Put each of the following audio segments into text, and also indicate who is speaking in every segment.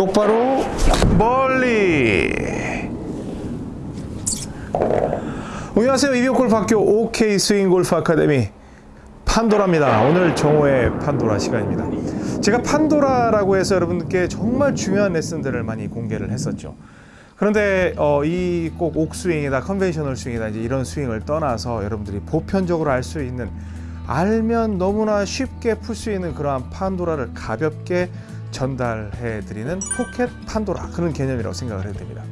Speaker 1: 똑바로 멀리. 안녕하세요. 이비오 골프학교 OK 스윙골프 아카데미 판도라입니다. 오늘 정호의 판도라 시간입니다. 제가 판도라라고 해서 여러분께 정말 중요한 레슨들을 많이 공개를 했었죠. 그런데 어, 이 꼭 OK 스윙이다 conventional 스윙이다 이제 이런 스윙을 떠나서 여러분들이 보편적으로 알 수 있는 알면 너무나 쉽게 풀 수 있는 그러한 판도라를 가볍게 전달해 드리는 포켓 판도라 그런 개념이라고 생각을 해도 됩니다.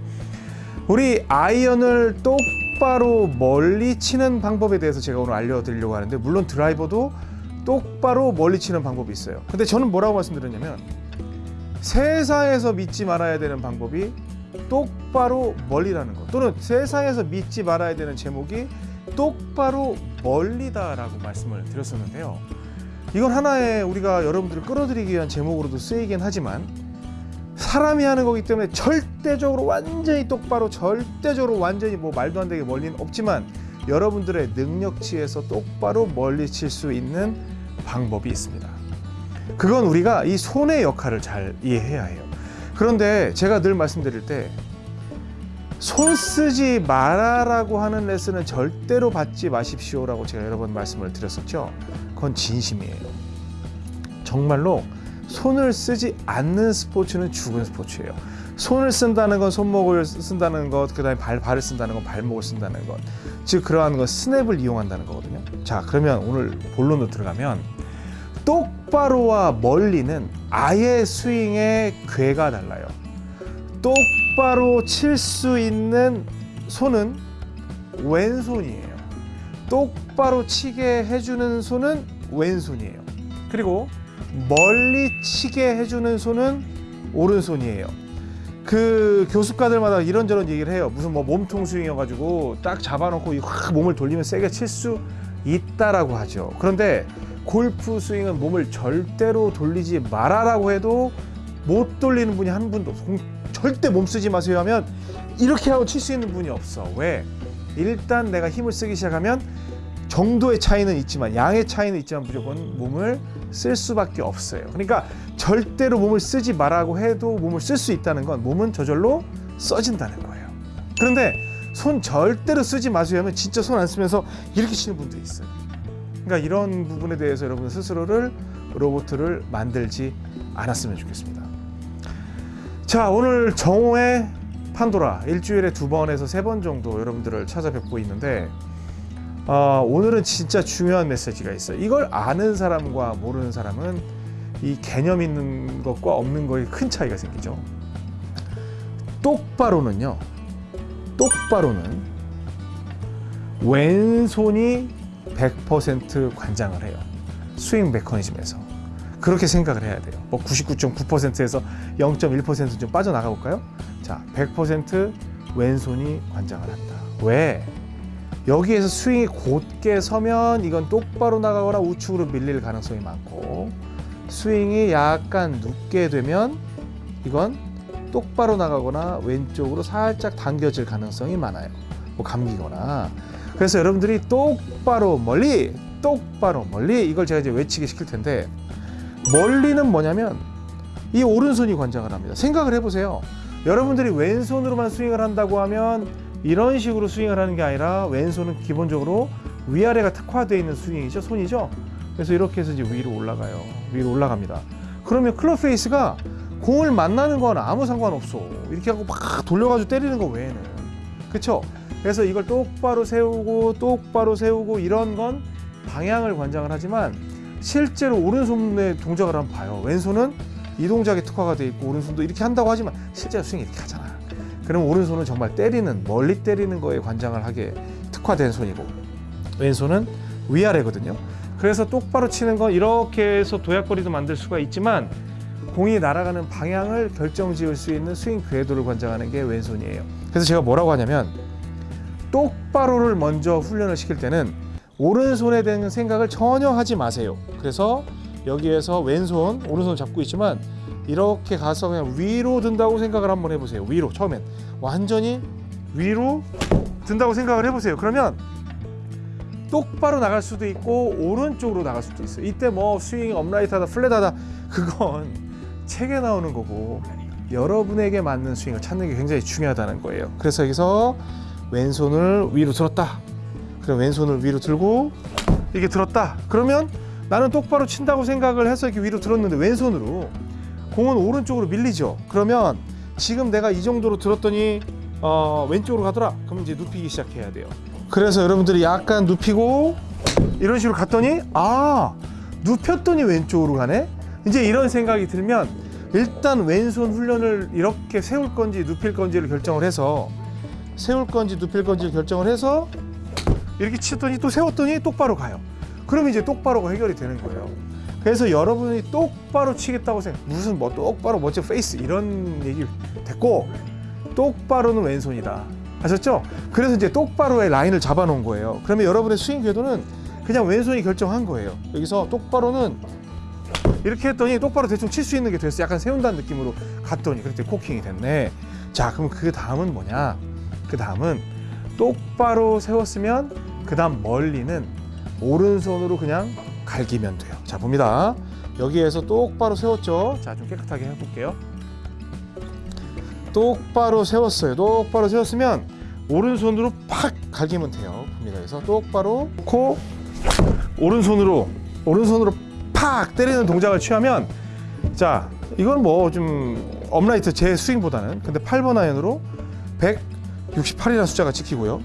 Speaker 1: 우리 아이언을 똑바로 멀리 치는 방법에 대해서 제가 오늘 알려드리려고 하는데 물론 드라이버도 똑바로 멀리 치는 방법이 있어요. 근데 저는 뭐라고 말씀드렸냐면 세상에서 믿지 말아야 되는 방법이 똑바로 멀리라는 것 또는 세상에서 믿지 말아야 되는 제목이 똑바로 멀리다라고 말씀을 드렸었는데요. 이건 하나의 우리가 여러분들을 끌어들이기 위한 제목으로도 쓰이긴 하지만 사람이 하는 거기 때문에 절대적으로 완전히 똑바로 절대적으로 완전히 뭐 말도 안 되게 멀리는 없지만 여러분들의 능력치에서 똑바로 멀리 칠 수 있는 방법이 있습니다. 그건 우리가 이 손의 역할을 잘 이해해야 해요. 그런데 제가 늘 말씀드릴 때 손 쓰지 말아라고 하는 레슨은 절대로 받지 마십시오라고 제가 여러 번 말씀을 드렸었죠. 그건 진심이에요. 정말로 손을 쓰지 않는 스포츠는 죽은 스포츠예요. 손을 쓴다는 건 손목을 쓴다는 것, 그 다음에 발 발을 쓴다는 건 발목을 쓴다는 것, 즉 그러한 건 스냅을 이용한다는 거거든요. 자, 그러면 오늘 본론으로 들어가면 똑바로와 멀리는 아예 스윙의 궤가 달라요. 똑 바로 칠 수 있는 손은 왼손이에요. 똑바로 치게 해주는 손은 왼손이에요. 그리고 멀리 치게 해주는 손은 오른손이에요. 그 교습가들마다 이런저런 얘기를 해요. 무슨 뭐 몸통 스윙이어가지고 딱 잡아놓고 확 몸을 돌리면 세게 칠 수 있다라고 하죠. 그런데 골프 스윙은 몸을 절대로 돌리지 말아라고 해도 못 돌리는 분이 한 분도 없어. 절대 몸 쓰지 마세요 하면 이렇게 하고 칠 수 있는 분이 없어. 왜? 일단 내가 힘을 쓰기 시작하면 정도의 차이는 있지만 양의 차이는 있지만 무조건 몸을 쓸 수밖에 없어요. 그러니까 절대로 몸을 쓰지 말라고 해도 몸을 쓸 수 있다는 건 몸은 저절로 써진다는 거예요. 그런데 손 절대로 쓰지 마세요 하면 진짜 손 안 쓰면서 이렇게 치는 분들이 있어요. 그러니까 이런 부분에 대해서 여러분 스스로를 로봇을 만들지 않았으면 좋겠습니다. 자 오늘 정오의 판도라 일주일에 두 번에서 세 번 정도 여러분들을 찾아뵙고 있는데 어, 오늘은 진짜 중요한 메시지가 있어요. 이걸 아는 사람과 모르는 사람은 이 개념 있는 것과 없는 거에 큰 차이가 생기죠. 똑바로는요. 똑바로는 왼손이 100% 관장을 해요. 스윙 메커니즘에서. 그렇게 생각을 해야 돼요. 뭐 99.9%에서 0.1%좀 빠져나가 볼까요? 자, 100% 왼손이 관장을 한다. 왜? 여기에서 스윙이 곧게 서면 이건 똑바로 나가거나 우측으로 밀릴 가능성이 많고 스윙이 약간 눕게 되면 이건 똑바로 나가거나 왼쪽으로 살짝 당겨질 가능성이 많아요. 뭐 감기거나. 그래서 여러분들이 똑바로 멀리 똑바로 멀리 이걸 제가 이제 외치게 시킬 텐데 멀리는 뭐냐면 이 오른손이 관장을 합니다. 생각을 해보세요. 여러분들이 왼손으로만 스윙을 한다고 하면 이런 식으로 스윙을 하는 게 아니라 왼손은 기본적으로 위아래가 특화되어 있는 스윙이죠. 손이죠. 그래서 이렇게 해서 이제 위로 올라가요. 위로 올라갑니다. 그러면 클럽 페이스가 공을 만나는 건 아무 상관없어. 이렇게 하고 막 돌려가지고 때리는 거 외에는. 그쵸? 그래서 이걸 똑바로 세우고 똑바로 세우고 이런 건 방향을 관장을 하지만 실제로 오른손의 동작을 한번 봐요. 왼손은 이 동작에 특화가 돼 있고 오른손도 이렇게 한다고 하지만 실제로 스윙 이렇게 하잖아. 그럼 오른손은 정말 때리는 멀리 때리는 거에 관장을 하게 특화된 손이고 왼손은 위아래거든요. 그래서 똑바로 치는 건 이렇게 해서 도약거리도 만들 수가 있지만 공이 날아가는 방향을 결정지을 수 있는 스윙 궤도를 관장하는 게 왼손이에요. 그래서 제가 뭐라고 하냐면 똑바로를 먼저 훈련을 시킬 때는 오른손에 대한 생각을 전혀 하지 마세요. 그래서 여기에서 왼손, 오른손 잡고 있지만 이렇게 가서 그냥 위로 든다고 생각을 한번 해보세요. 위로 처음엔 완전히 위로 든다고 생각을 해보세요. 그러면 똑바로 나갈 수도 있고 오른쪽으로 나갈 수도 있어요. 이때 뭐 스윙 업라이트하다 플랫하다 그건 책에 나오는 거고 여러분에게 맞는 스윙을 찾는 게 굉장히 중요하다는 거예요. 그래서 여기서 왼손을 위로 들었다. 그럼 왼손을 위로 들고 이게 들었다. 그러면 나는 똑바로 친다고 생각을 해서 이렇게 위로 들었는데 왼손으로 공은 오른쪽으로 밀리죠. 그러면 지금 내가 이 정도로 들었더니 어, 왼쪽으로 가더라. 그럼 이제 눕히기 시작해야 돼요. 그래서 여러분들이 약간 눕히고 이런 식으로 갔더니 아 눕혔더니 왼쪽으로 가네. 이제 이런 생각이 들면 일단 왼손 훈련을 이렇게 세울 건지 눕힐 건지를 결정을 해서 세울 건지 눕힐 건지를 결정을 해서 이렇게 치더니 또 세웠더니 똑바로 가요. 그럼 이제 똑바로가 해결이 되는 거예요. 그래서 여러분이 똑바로 치겠다고 생각 무슨 뭐 똑바로 멋진 페이스 이런 얘기 됐고 똑바로는 왼손이다. 아셨죠? 그래서 이제 똑바로의 라인을 잡아놓은 거예요. 그러면 여러분의 스윙 궤도는 그냥 왼손이 결정한 거예요. 여기서 똑바로는 이렇게 했더니 똑바로 대충 칠 수 있는 게 됐어. 약간 세운다는 느낌으로 갔더니 그때 코킹이 됐네. 자, 그럼 그 다음은 뭐냐? 그 다음은 똑바로 세웠으면 그 다음 멀리는 오른손으로 그냥 갈기면 돼요. 자, 봅니다. 여기에서 똑바로 세웠죠. 자, 좀 깨끗하게 해볼게요. 똑바로 세웠어요. 똑바로 세웠으면 오른손으로 팍 갈기면 돼요. 봅니다. 그래서 똑바로 놓고 오른손으로 오른손으로 팍 때리는 동작을 취하면 자 이건 뭐 좀 upright 제 스윙보다는 근데 8번 아이언으로 168이라는 숫자가 찍히고요.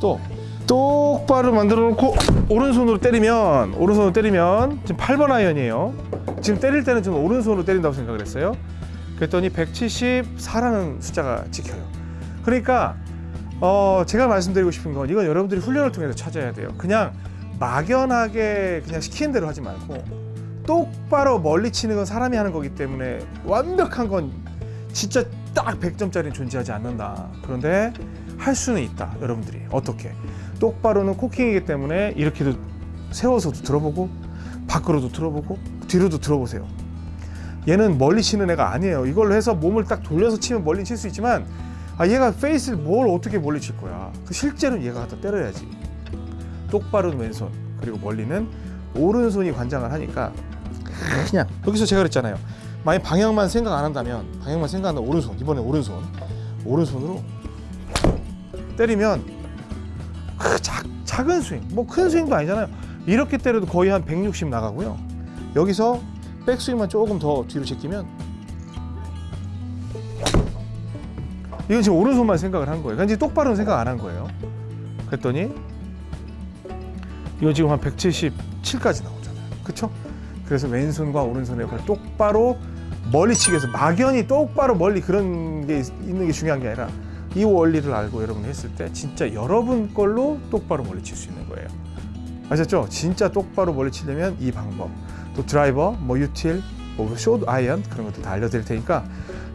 Speaker 1: 또 똑바로 만들어 놓고 오른손으로 때리면 오른손으로 때리면 지금 8번 아이언이에요. 지금 때릴 때는 저는 오른손으로 때린다고 생각을 했어요. 그랬더니 174라는 숫자가 찍혀요. 그러니까 어 제가 말씀드리고 싶은 건 이건 여러분들이 훈련을 통해서 찾아야 돼요. 그냥 막연하게 그냥 시키는 대로 하지 말고 똑바로 멀리 치는 건 사람이 하는 거기 때문에 완벽한 건 진짜 딱 100점짜리는 존재하지 않는다. 그런데 할 수는 있다. 여러분들이 어떻게? 똑바로는 코킹이기 때문에 이렇게도 세워서도 들어보고 밖으로도 들어보고 뒤로도 들어보세요. 얘는 멀리 치는 애가 아니에요. 이걸로 해서 몸을 딱 돌려서 치면 멀리 칠 수 있지만 아 얘가 페이스를 뭘 어떻게 멀리 칠 거야. 그 실제로는 얘가 갖다 때려야지. 똑바른 왼손 그리고 멀리는 오른손이 관장을 하니까 그냥 여기서 제가 그랬잖아요. 만약 방향만 생각 안 한다면 방향만 생각한다 오른손 이번에 오른손 오른손으로 때리면 그 작, 작은 스윙 뭐 큰 스윙도 아니잖아요. 이렇게 때려도 거의 한 160 나가고요. 여기서 백스윙만 조금 더 뒤로 제끼면 이건 지금 오른손만 생각을 한 거예요. 그러니까 이제 똑바로는 생각 안 한 거예요. 그랬더니 이거 지금 한 177까지 나오잖아요. 그렇죠? 그래서 왼손과 오른손의 역할을 똑바로 멀리 치기 위해서 막연히 똑바로 멀리 그런 게 있- 있는 게 중요한 게 아니라 이 원리를 알고 여러분이 했을 때 진짜 여러분 걸로 똑바로 멀리 칠 수 있는 거예요. 아셨죠? 진짜 똑바로 멀리 치려면 이 방법. 또 드라이버, 뭐 util, 뭐 short 아이언 그런 것도 다 알려드릴 테니까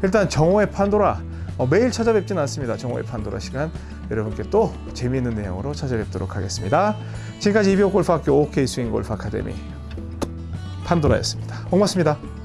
Speaker 1: 일단 정호의 판도라 어, 매일 찾아뵙지는 않습니다. 정호의 판도라 시간 여러분께 또 재미있는 내용으로 찾아뵙도록 하겠습니다. 지금까지 이비오 골프학교 OK 스윙 골프 아카데미 판도라였습니다. 고맙습니다.